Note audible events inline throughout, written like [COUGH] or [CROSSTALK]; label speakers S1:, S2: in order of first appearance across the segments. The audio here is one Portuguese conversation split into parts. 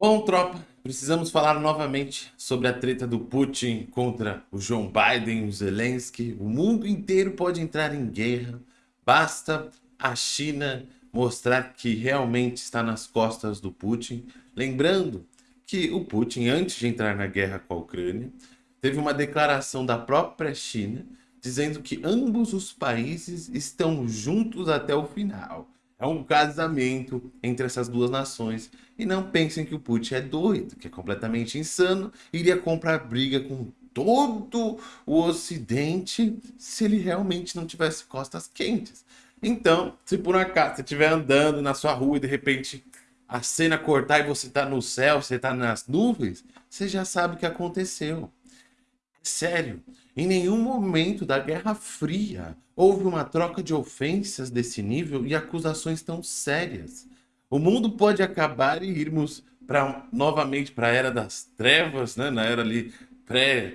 S1: Bom, tropa, precisamos falar novamente sobre a treta do Putin contra o Joe Biden, o Zelensky. O mundo inteiro pode entrar em guerra. Basta a China mostrar que realmente está nas costas do Putin. Lembrando que o Putin, antes de entrar na guerra com a Ucrânia, teve uma declaração da própria China dizendo que ambos os países estão juntos até o final. É um casamento entre essas duas nações. E não pensem que o Putin é doido, que é completamente insano, iria comprar briga com todo o Ocidente se ele realmente não tivesse costas quentes. Então, se por acaso você estiver andando na sua rua e de repente a cena cortar e você está no céu, você está nas nuvens, você já sabe o que aconteceu. Sério, em nenhum momento da Guerra Fria houve uma troca de ofensas desse nível e acusações tão sérias. O mundo pode acabar e irmos para novamente para a Era das Trevas, né? na era ali pré...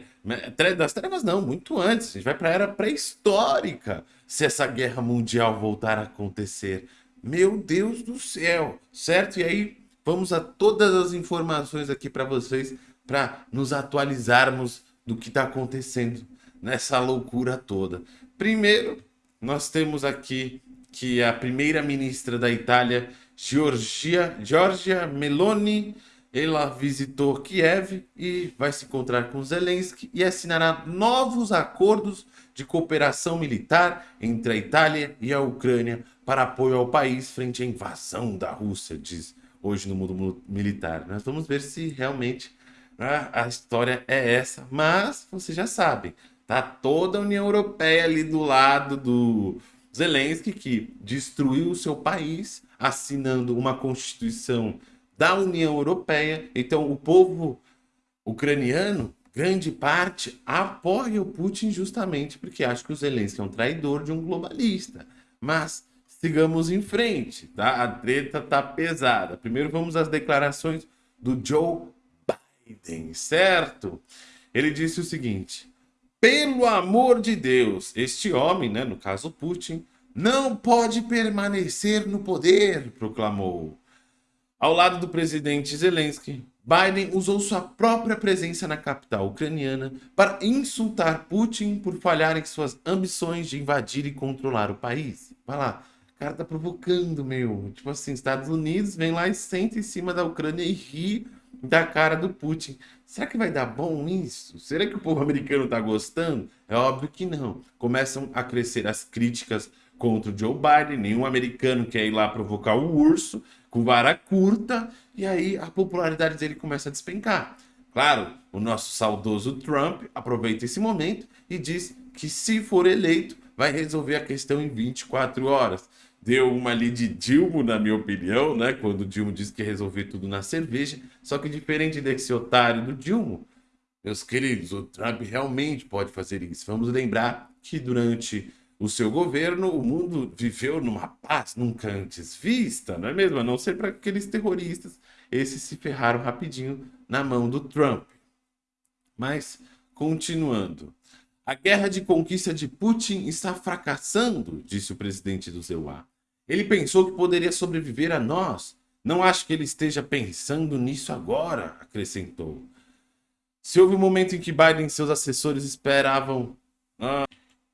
S1: Das trevas não, muito antes. A gente vai para a Era pré-histórica se essa guerra mundial voltar a acontecer. Meu Deus do céu, certo? E aí vamos a todas as informações aqui para vocês para nos atualizarmos do que está acontecendo nessa loucura toda. Primeiro, nós temos aqui que a primeira-ministra da Itália, Giorgia, Giorgia Meloni, ela visitou Kiev e vai se encontrar com Zelensky e assinará novos acordos de cooperação militar entre a Itália e a Ucrânia para apoio ao país frente à invasão da Rússia, diz hoje no mundo militar. Nós vamos ver se realmente né? A história é essa, mas vocês já sabem, tá toda a União Europeia ali do lado do Zelensky, que destruiu o seu país, assinando uma constituição da União Europeia. Então o povo ucraniano, grande parte, apoia o Putin justamente porque acha que o Zelensky é um traidor de um globalista. Mas sigamos em frente, tá? A treta tá pesada. Primeiro vamos às declarações do Joe Biden, certo? Ele disse o seguinte, pelo amor de Deus, este homem, né, no caso Putin, não pode permanecer no poder, proclamou. Ao lado do presidente Zelensky, Biden usou sua própria presença na capital ucraniana para insultar Putin por falhar em suas ambições de invadir e controlar o país. Vai lá, o cara tá provocando, meu. Tipo assim, Estados Unidos vem lá e senta em cima da Ucrânia e ri da cara do Putin. Será que vai dar bom isso? Será que o povo americano está gostando? É óbvio que não. Começam a crescer as críticas contra o Joe Biden. Nenhum americano quer ir lá provocar o urso com vara curta. E aí a popularidade dele começa a despencar. Claro, o nosso saudoso Trump aproveita esse momento e diz que se for eleito, vai resolver a questão em 24 horas deu uma ali de Dilma, na minha opinião, né? Quando o Dilma disse que ia resolver tudo na cerveja. Só que diferente desse otário do Dilma, meus queridos, o Trump realmente pode fazer isso. Vamos lembrar que durante o seu governo, o mundo viveu numa paz nunca antes vista, não é mesmo? A não ser para aqueles terroristas. Esses se ferraram rapidinho na mão do Trump. Mas, continuando. A guerra de conquista de Putin está fracassando, disse o presidente do ZEUA. Ele pensou que poderia sobreviver a nós. Não acho que ele esteja pensando nisso agora, acrescentou. Se houve um momento em que Biden e seus assessores esperavam uh,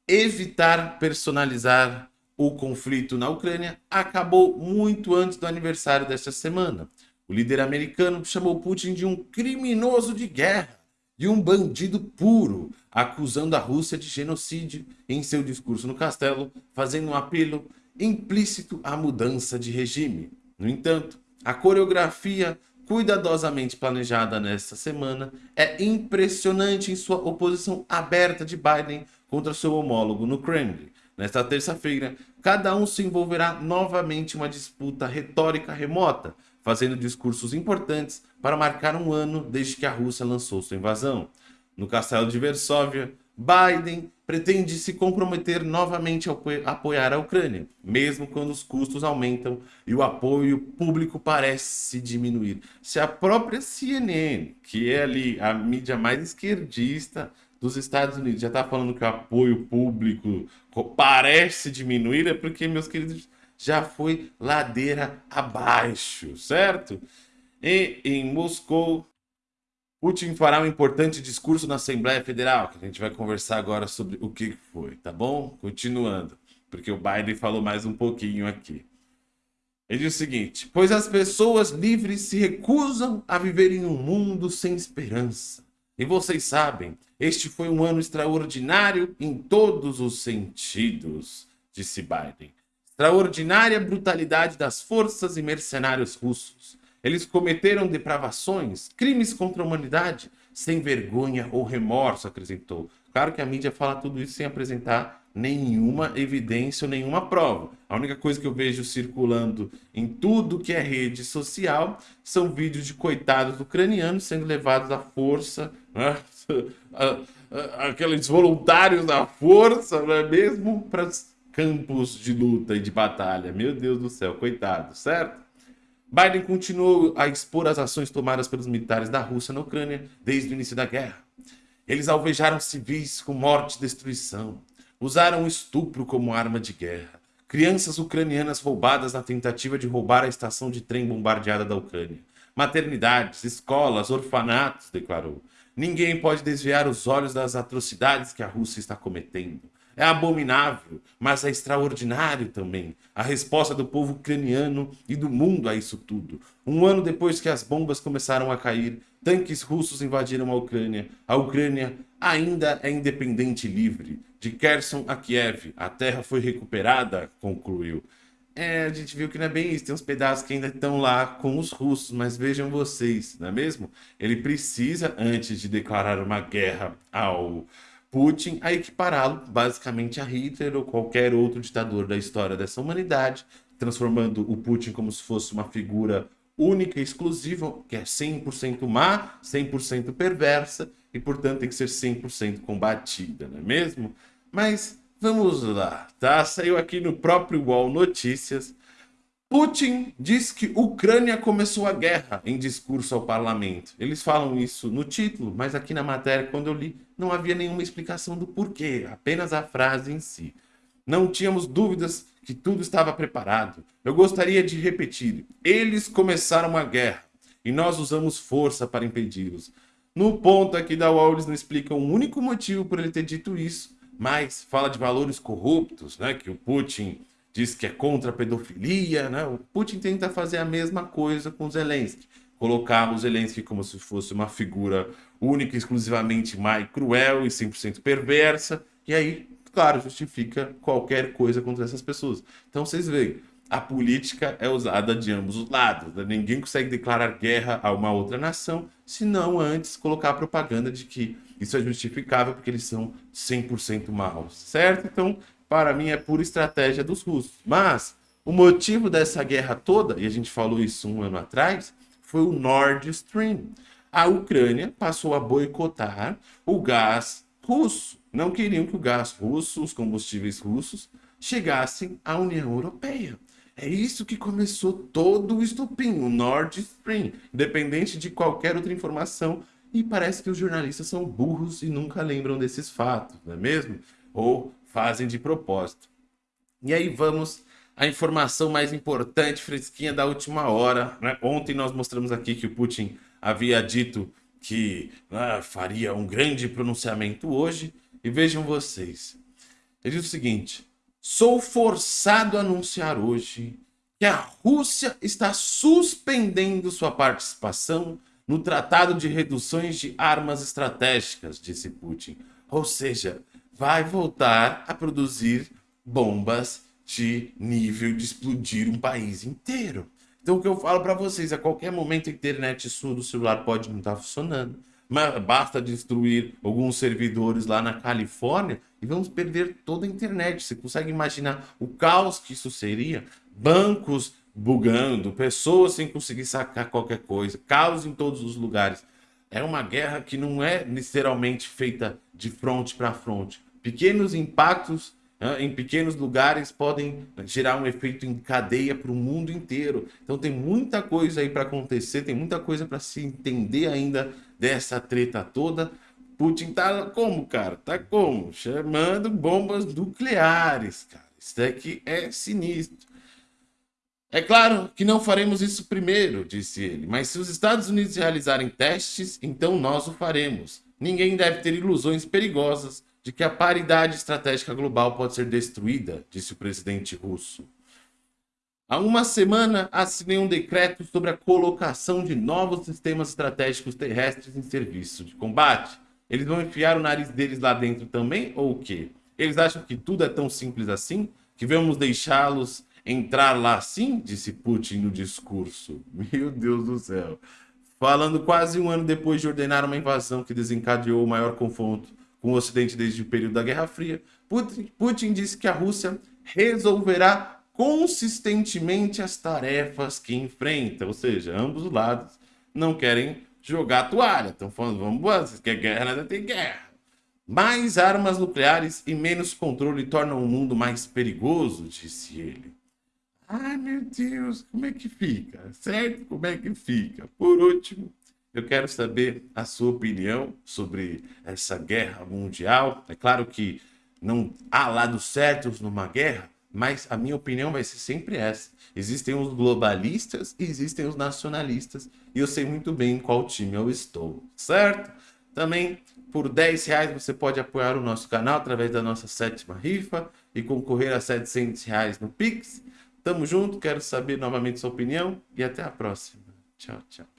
S1: evitar personalizar o conflito na Ucrânia, acabou muito antes do aniversário desta semana. O líder americano chamou Putin de um criminoso de guerra e um bandido puro, acusando a Rússia de genocídio em seu discurso no castelo, fazendo um apelo implícito à mudança de regime. No entanto, a coreografia cuidadosamente planejada nesta semana é impressionante em sua oposição aberta de Biden contra seu homólogo no Kremlin. Nesta terça-feira, cada um se envolverá novamente em uma disputa retórica remota, fazendo discursos importantes para marcar um ano desde que a Rússia lançou sua invasão. No castelo de Varsóvia, Biden pretende se comprometer novamente a apoiar a Ucrânia, mesmo quando os custos aumentam e o apoio público parece diminuir. Se a própria CNN, que é ali a mídia mais esquerdista dos Estados Unidos, já está falando que o apoio público parece diminuir, é porque, meus queridos, já foi ladeira abaixo, certo? E em Moscou, Putin fará um importante discurso na Assembleia Federal, que a gente vai conversar agora sobre o que foi, tá bom? Continuando, porque o Biden falou mais um pouquinho aqui. Ele diz o seguinte: Pois as pessoas livres se recusam a viver em um mundo sem esperança. E vocês sabem, este foi um ano extraordinário em todos os sentidos, disse Biden. Extraordinária brutalidade das forças e mercenários russos. Eles cometeram depravações, crimes contra a humanidade, sem vergonha ou remorso, acrescentou. Claro que a mídia fala tudo isso sem apresentar nenhuma evidência ou nenhuma prova. A única coisa que eu vejo circulando em tudo que é rede social são vídeos de coitados ucranianos sendo levados à força, né? [LAUGHS] aqueles voluntários da força, não é mesmo? Para campos de luta e de batalha. Meu Deus do céu, coitado, certo? Biden continuou a expor as ações tomadas pelos militares da Rússia na Ucrânia desde o início da guerra. Eles alvejaram civis com morte e destruição, usaram o estupro como arma de guerra, crianças ucranianas roubadas na tentativa de roubar a estação de trem bombardeada da Ucrânia, maternidades, escolas, orfanatos, declarou. Ninguém pode desviar os olhos das atrocidades que a Rússia está cometendo. É abominável, mas é extraordinário também. A resposta do povo ucraniano e do mundo a isso tudo. Um ano depois que as bombas começaram a cair, tanques russos invadiram a Ucrânia. A Ucrânia ainda é independente e livre. De Kherson a Kiev, a terra foi recuperada, concluiu. É, a gente viu que não é bem isso. Tem uns pedaços que ainda estão lá com os russos, mas vejam vocês, não é mesmo? Ele precisa, antes de declarar uma guerra ao Putin a equipará-lo basicamente a Hitler ou qualquer outro ditador da história dessa humanidade, transformando o Putin como se fosse uma figura única e exclusiva, que é 100% má, 100% perversa e, portanto, tem que ser 100% combatida, não é mesmo? Mas vamos lá, tá? Saiu aqui no próprio UOL Notícias Putin diz que Ucrânia começou a guerra em discurso ao parlamento. Eles falam isso no título, mas aqui na matéria, quando eu li, não havia nenhuma explicação do porquê, apenas a frase em si. Não tínhamos dúvidas que tudo estava preparado. Eu gostaria de repetir: eles começaram a guerra e nós usamos força para impedi-los. No ponto aqui da eles não explicam o um único motivo por ele ter dito isso, mas fala de valores corruptos, né, que o Putin diz que é contra a pedofilia, né? O Putin tenta fazer a mesma coisa com Zelensky, colocar o Zelensky como se fosse uma figura única, exclusivamente e cruel e 100% perversa, e aí, claro, justifica qualquer coisa contra essas pessoas. Então vocês veem, a política é usada de ambos os lados. Né? Ninguém consegue declarar guerra a uma outra nação, se não antes colocar a propaganda de que isso é justificável porque eles são 100% maus, certo? Então, para mim, é pura estratégia dos russos. Mas o motivo dessa guerra toda, e a gente falou isso um ano atrás, foi o Nord Stream. A Ucrânia passou a boicotar o gás russo. Não queriam que o gás russo, os combustíveis russos, chegassem à União Europeia. É isso que começou todo o estupim, o Nord Stream, independente de qualquer outra informação. E parece que os jornalistas são burros e nunca lembram desses fatos, não é mesmo? Ou fazem de propósito. E aí vamos à informação mais importante, fresquinha da última hora. Né? Ontem nós mostramos aqui que o Putin havia dito que ah, faria um grande pronunciamento hoje. E vejam vocês. Ele diz o seguinte: sou forçado a anunciar hoje que a Rússia está suspendendo sua participação no Tratado de Reduções de Armas Estratégicas, disse Putin. Ou seja, vai voltar a produzir bombas de nível de explodir um país inteiro. Então o que eu falo para vocês, a qualquer momento a internet sua do celular pode não estar tá funcionando, mas basta destruir alguns servidores lá na Califórnia e vamos perder toda a internet. Você consegue imaginar o caos que isso seria? Bancos bugando, pessoas sem conseguir sacar qualquer coisa, caos em todos os lugares. É uma guerra que não é literalmente feita de fronte para fronte Pequenos impactos em pequenos lugares podem gerar um efeito em cadeia para o mundo inteiro. Então tem muita coisa aí para acontecer, tem muita coisa para se entender ainda dessa treta toda. Putin tá como, cara? Tá como? Chamando bombas nucleares, cara. Isso daqui é sinistro. É claro que não faremos isso primeiro, disse ele, mas se os Estados Unidos realizarem testes, então nós o faremos. Ninguém deve ter ilusões perigosas de que a paridade estratégica global pode ser destruída, disse o presidente russo. Há uma semana, assinei um decreto sobre a colocação de novos sistemas estratégicos terrestres em serviço de combate. Eles vão enfiar o nariz deles lá dentro também, ou o quê? Eles acham que tudo é tão simples assim? Que vamos deixá-los entrar lá assim? Disse Putin no discurso. [LAUGHS] Meu Deus do céu. Falando quase um ano depois de ordenar uma invasão que desencadeou o maior confronto com o Ocidente desde o período da Guerra Fria, Putin, Putin disse que a Rússia resolverá consistentemente as tarefas que enfrenta. Ou seja, ambos os lados não querem jogar a toalha. Estão falando, vamos, vocês querem guerra, nada tem guerra. Mais armas nucleares e menos controle tornam o mundo mais perigoso, disse ele. Ai, meu Deus, como é que fica? Certo? Como é que fica? Por último, eu quero saber a sua opinião sobre essa guerra mundial. É claro que não há lados certos numa guerra, mas a minha opinião vai ser sempre essa. Existem os globalistas e existem os nacionalistas, e eu sei muito bem em qual time eu estou, certo? Também, por 10 reais, você pode apoiar o nosso canal através da nossa sétima rifa e concorrer a 700 reais no Pix. Tamo junto, quero saber novamente sua opinião e até a próxima. Tchau, tchau.